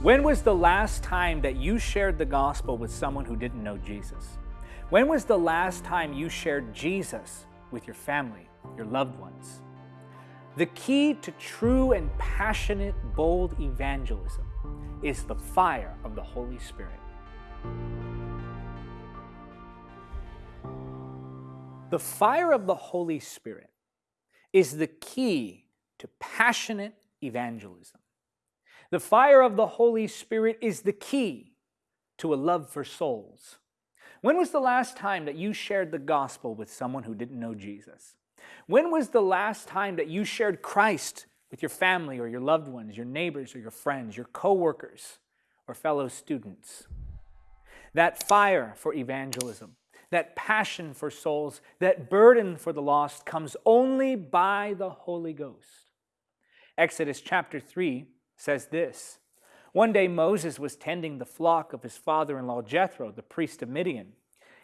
When was the last time that you shared the gospel with someone who didn't know Jesus? When was the last time you shared Jesus with your family, your loved ones? The key to true and passionate, bold evangelism is the fire of the Holy Spirit. The fire of the Holy Spirit is the key to passionate evangelism. The fire of the Holy Spirit is the key to a love for souls. When was the last time that you shared the gospel with someone who didn't know Jesus? When was the last time that you shared Christ with your family or your loved ones, your neighbors or your friends, your coworkers or fellow students? That fire for evangelism, that passion for souls, that burden for the lost comes only by the Holy Ghost. Exodus chapter 3 says this One day Moses was tending the flock of his father in law Jethro, the priest of Midian.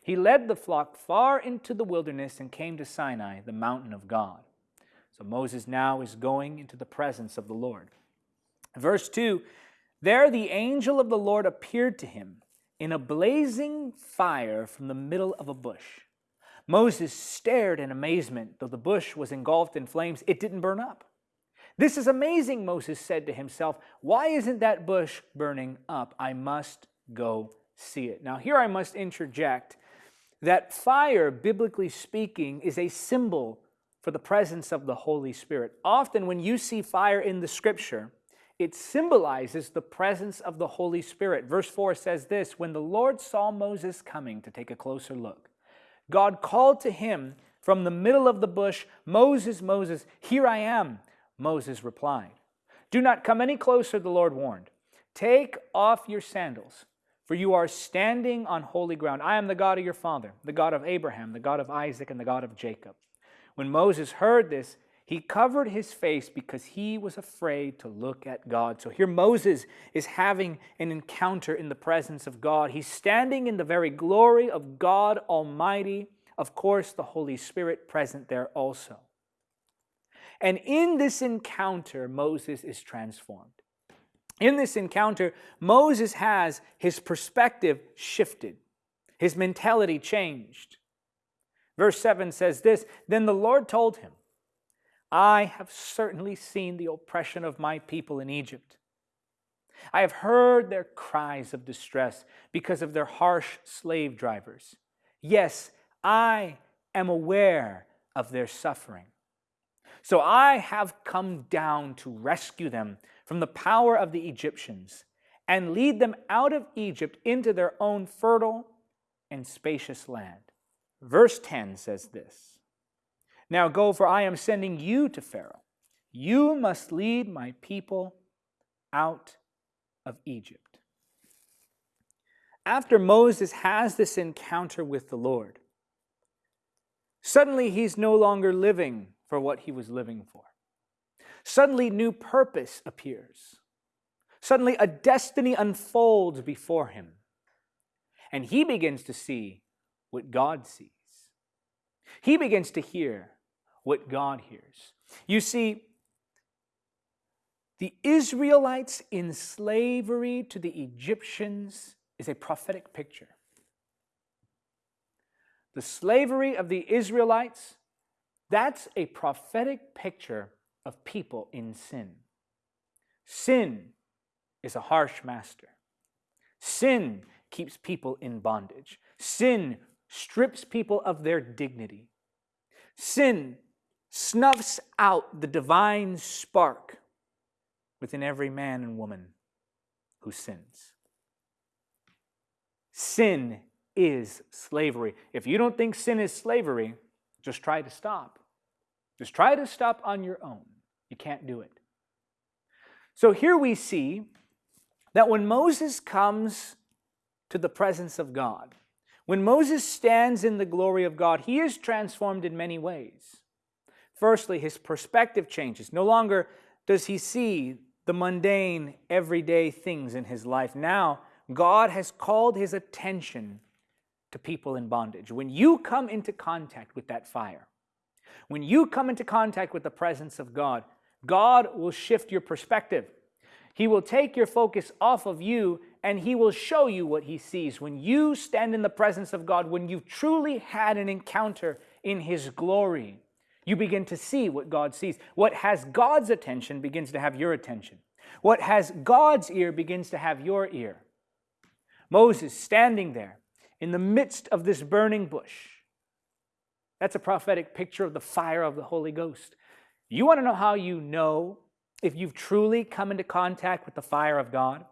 He led the flock far into the wilderness and came to Sinai, the mountain of God. So Moses now is going into the presence of the Lord. Verse 2 There the angel of the Lord appeared to him in a blazing fire from the middle of a bush. Moses stared in amazement. Though the bush was engulfed in flames, it didn't burn up. This is amazing, Moses said to himself. Why isn't that bush burning up? I must go see it. Now, here I must interject that fire, biblically speaking, is a symbol for the presence of the Holy Spirit. Often, when you see fire in the scripture, it symbolizes the presence of the Holy Spirit. Verse 4 says this When the Lord saw Moses coming to take a closer look, God called to him from the middle of the bush, Moses, Moses, here I am. Moses replied, Do not come any closer, the Lord warned. Take off your sandals, for you are standing on holy ground. I am the God of your father, the God of Abraham, the God of Isaac, and the God of Jacob. When Moses heard this, he covered his face because he was afraid to look at God. So here Moses is having an encounter in the presence of God. He's standing in the very glory of God Almighty. Of course, the Holy Spirit present there also. And in this encounter, Moses is transformed. In this encounter, Moses has his perspective shifted, his mentality changed. Verse 7 says this Then the Lord told him, I have certainly seen the oppression of my people in Egypt. I have heard their cries of distress because of their harsh slave drivers. Yes, I am aware of their suffering. So I have come down to rescue them from the power of the Egyptians and lead them out of Egypt into their own fertile and spacious land. Verse 10 says this Now go, for I am sending you to Pharaoh. You must lead my people out of Egypt. After Moses has this encounter with the Lord, suddenly he's no longer living for what he was living for. Suddenly, new purpose appears. Suddenly, a destiny unfolds before him. And he begins to see what God sees. He begins to hear what God hears. You see, the Israelites in slavery to the Egyptians is a prophetic picture. The slavery of the Israelites that's a prophetic picture of people in sin. Sin is a harsh master. Sin keeps people in bondage. Sin strips people of their dignity. Sin snuffs out the divine spark within every man and woman who sins. Sin is slavery. If you don't think sin is slavery, just try to stop. Just try to stop on your own. You can't do it. So here we see that when Moses comes to the presence of God, when Moses stands in the glory of God, he is transformed in many ways. Firstly, his perspective changes. No longer does he see the mundane, everyday things in his life. Now, God has called his attention to people in bondage. When you come into contact with that fire, when you come into contact with the presence of God, God will shift your perspective. He will take your focus off of you and He will show you what He sees. When you stand in the presence of God, when you've truly had an encounter in His glory, you begin to see what God sees. What has God's attention begins to have your attention. What has God's ear begins to have your ear. Moses standing there in the midst of this burning bush. That's a prophetic picture of the fire of the Holy Ghost. You want to know how you know if you've truly come into contact with the fire of God?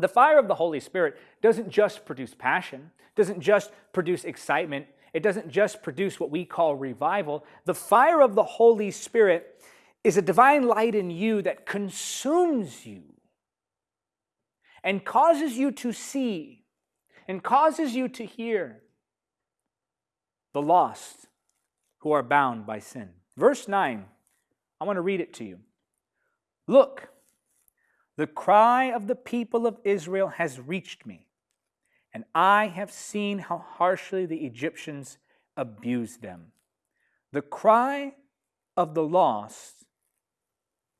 The fire of the Holy Spirit doesn't just produce passion, doesn't just produce excitement, it doesn't just produce what we call revival. The fire of the Holy Spirit is a divine light in you that consumes you and causes you to see and causes you to hear the lost who are bound by sin. Verse 9, I want to read it to you. Look, the cry of the people of Israel has reached me and I have seen how harshly the Egyptians abused them. The cry of the lost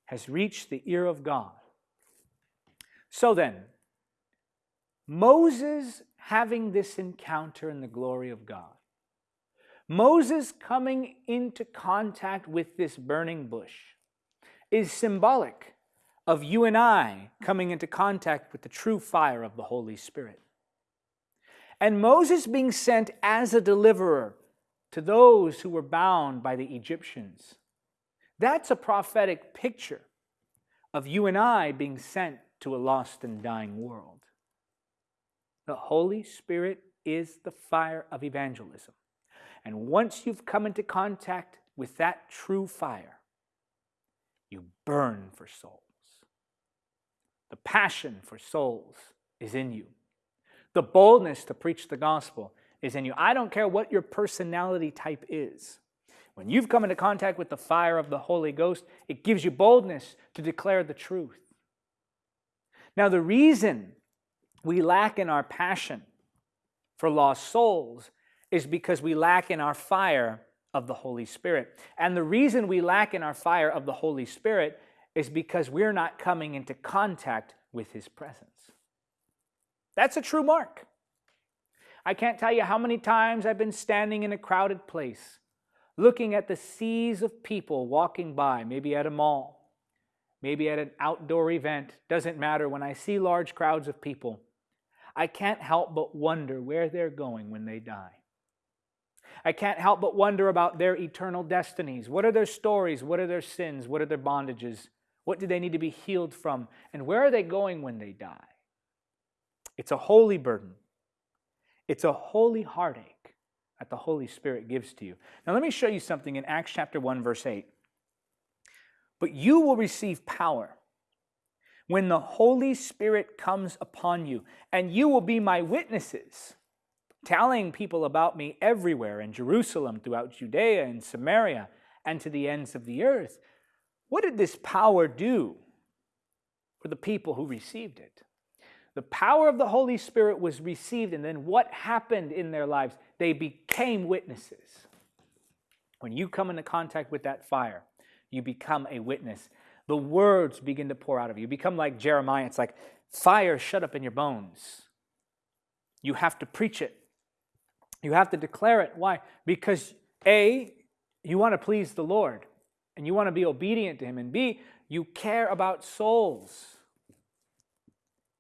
has reached the ear of God. So then, Moses having this encounter in the glory of God, Moses coming into contact with this burning bush is symbolic of you and I coming into contact with the true fire of the Holy Spirit and Moses being sent as a deliverer to those who were bound by the Egyptians. That's a prophetic picture of you and I being sent to a lost and dying world. The Holy Spirit is the fire of evangelism. And once you've come into contact with that true fire, you burn for souls. The passion for souls is in you. The boldness to preach the gospel is in you. I don't care what your personality type is. When you've come into contact with the fire of the Holy Ghost, it gives you boldness to declare the truth. Now, the reason we lack in our passion for lost souls is because we lack in our fire of the Holy Spirit. And the reason we lack in our fire of the Holy Spirit is because we're not coming into contact with His presence. That's a true mark. I can't tell you how many times I've been standing in a crowded place, looking at the seas of people walking by, maybe at a mall, maybe at an outdoor event, doesn't matter. When I see large crowds of people, I can't help but wonder where they're going when they die. I can't help but wonder about their eternal destinies. What are their stories? What are their sins? What are their bondages? What do they need to be healed from? And where are they going when they die? It's a holy burden. It's a holy heartache that the Holy Spirit gives to you. Now, let me show you something in Acts chapter 1, verse 8. But you will receive power when the Holy Spirit comes upon you, and you will be my witnesses, telling people about me everywhere in Jerusalem, throughout Judea and Samaria, and to the ends of the earth. What did this power do for the people who received it? The power of the Holy Spirit was received, and then what happened in their lives? They became witnesses. When you come into contact with that fire, you become a witness. The words begin to pour out of you. You become like Jeremiah. It's like fire shut up in your bones. You have to preach it. You have to declare it. Why? Because A, you want to please the Lord and you want to be obedient to Him, and B, you care about souls.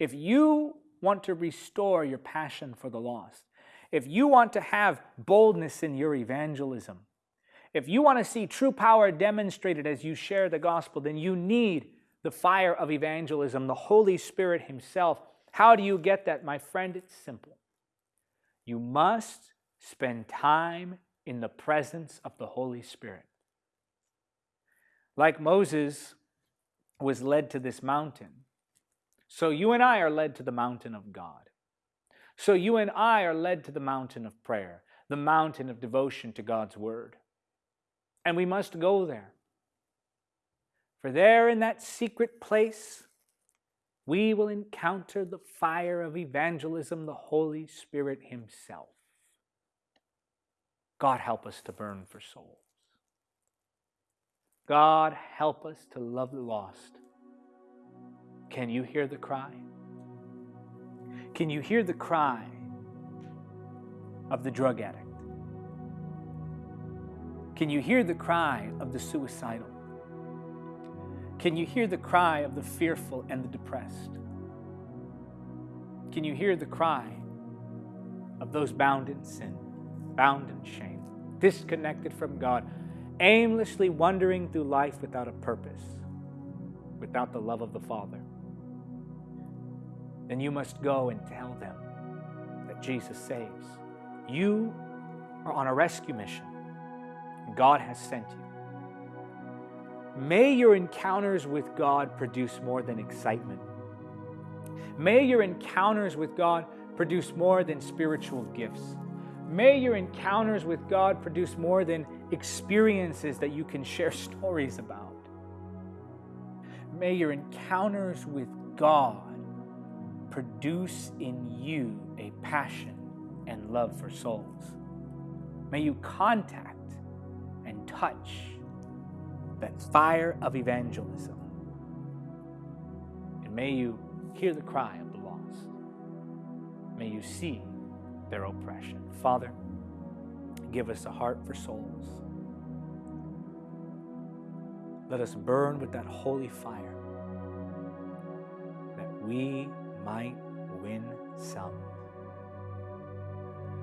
If you want to restore your passion for the lost, if you want to have boldness in your evangelism, if you want to see true power demonstrated as you share the gospel, then you need the fire of evangelism, the Holy Spirit Himself. How do you get that, my friend? It's simple. You must spend time in the presence of the Holy Spirit. Like Moses was led to this mountain, so you and I are led to the mountain of God. So you and I are led to the mountain of prayer, the mountain of devotion to God's word. And we must go there. For there in that secret place, we will encounter the fire of evangelism, the Holy Spirit Himself. God help us to burn for souls. God help us to love the lost Can you hear the cry? Can you hear the cry of the drug addict? Can you hear the cry of the suicidal? Can you hear the cry of the fearful and the depressed? Can you hear the cry of those bound in sin, bound in shame, disconnected from God, aimlessly wandering through life without a purpose, without the love of the Father? Then you must go and tell them that Jesus saves. You are on a rescue mission. God has sent you. May your encounters with God produce more than excitement. May your encounters with God produce more than spiritual gifts. May your encounters with God produce more than experiences that you can share stories about. May your encounters with God produce in you a passion and love for souls. May you contact and touch that fire of evangelism. And may you hear the cry of the lost. May you see their oppression. Father, give us a heart for souls. Let us burn with that holy fire that we might win some.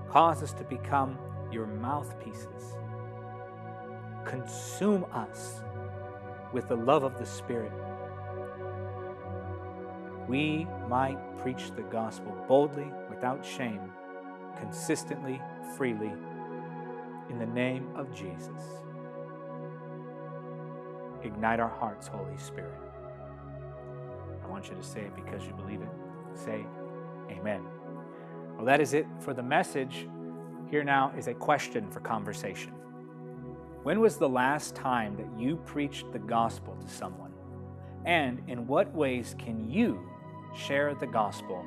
Cause us to become your mouthpieces consume us with the love of the Spirit. We might preach the gospel boldly, without shame, consistently, freely, in the name of Jesus. Ignite our hearts, Holy Spirit. I want you to say it because you believe it. Say, Amen. Well, that is it for the message. Here now is a question for conversation. When was the last time that you preached the gospel to someone? And in what ways can you share the gospel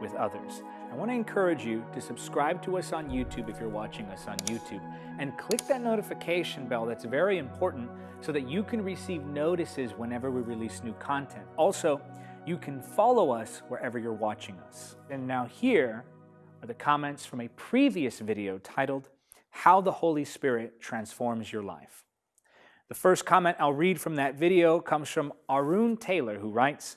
with others? I want to encourage you to subscribe to us on YouTube if you're watching us on YouTube and click that notification bell that's very important so that you can receive notices whenever we release new content. Also, you can follow us wherever you're watching us. And now here are the comments from a previous video titled how the Holy Spirit transforms your life. The first comment I'll read from that video comes from Arun Taylor, who writes,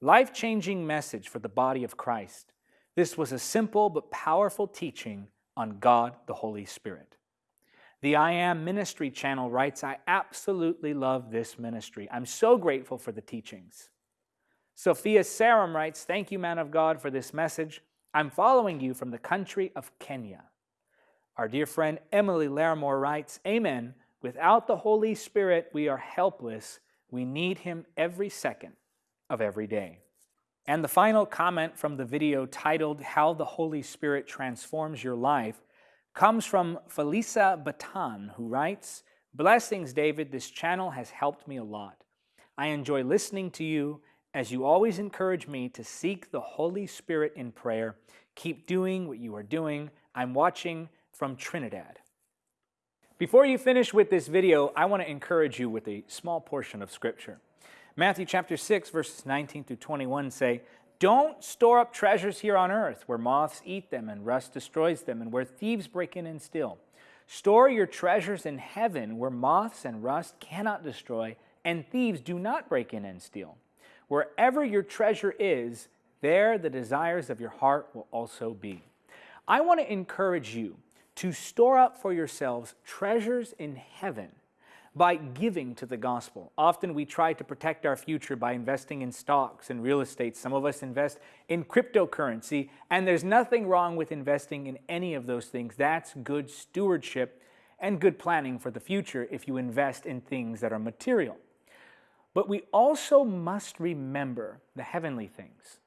Life-changing message for the body of Christ. This was a simple but powerful teaching on God the Holy Spirit. The I Am Ministry channel writes, I absolutely love this ministry. I'm so grateful for the teachings. Sophia Saram writes, Thank you, man of God, for this message. I'm following you from the country of Kenya. Our dear friend Emily Larimore writes, Amen. Without the Holy Spirit, we are helpless. We need Him every second of every day. And the final comment from the video titled How the Holy Spirit Transforms Your Life comes from Felisa Batan, who writes, Blessings, David. This channel has helped me a lot. I enjoy listening to you as you always encourage me to seek the Holy Spirit in prayer. Keep doing what you are doing. I'm watching from Trinidad. Before you finish with this video, I want to encourage you with a small portion of Scripture. Matthew chapter 6, verses 19 through 21 say, Don't store up treasures here on earth, where moths eat them and rust destroys them, and where thieves break in and steal. Store your treasures in heaven, where moths and rust cannot destroy, and thieves do not break in and steal. Wherever your treasure is, there the desires of your heart will also be. I want to encourage you to store up for yourselves treasures in heaven by giving to the gospel. Often we try to protect our future by investing in stocks and real estate. Some of us invest in cryptocurrency, and there's nothing wrong with investing in any of those things. That's good stewardship and good planning for the future if you invest in things that are material. But we also must remember the heavenly things.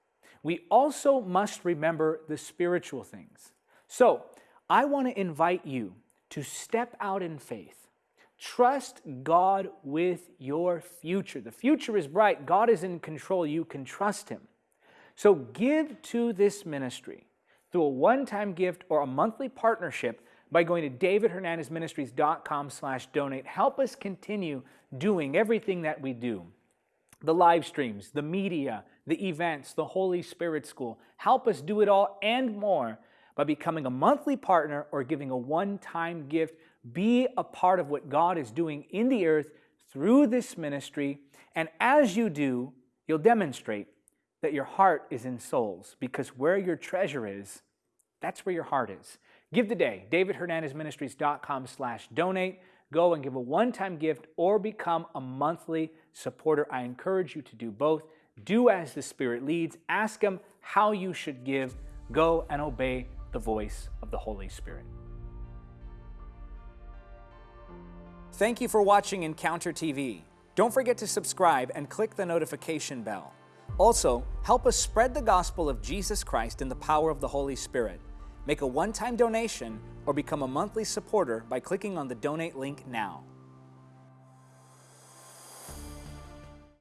We also must remember the spiritual things. So, I want to invite you to step out in faith. Trust God with your future. The future is bright. God is in control. You can trust Him. So give to this ministry through a one-time gift or a monthly partnership by going to davidhernandezministries.com slash donate. Help us continue doing everything that we do. the live streams, the media, the events, the Holy Spirit School. Help us do it all and more by becoming a monthly partner or giving a one time gift. Be a part of what God is doing in the earth through this ministry. And as you do, you'll demonstrate that your heart is in souls because where your treasure is, that's where your heart is. Give today, davidhernandezministries.com slash donate. Go and give a one-time gift or become a monthly supporter. I encourage you to do both. Do as the Spirit leads. Ask Him how you should give. Go and obey the voice of the Holy Spirit. Thank you for watching Encounter TV. Don't forget to subscribe and click the notification bell. Also, help us spread the gospel of Jesus Christ in the power of the Holy Spirit. Make a one-time donation or become a monthly supporter by clicking on the donate link now.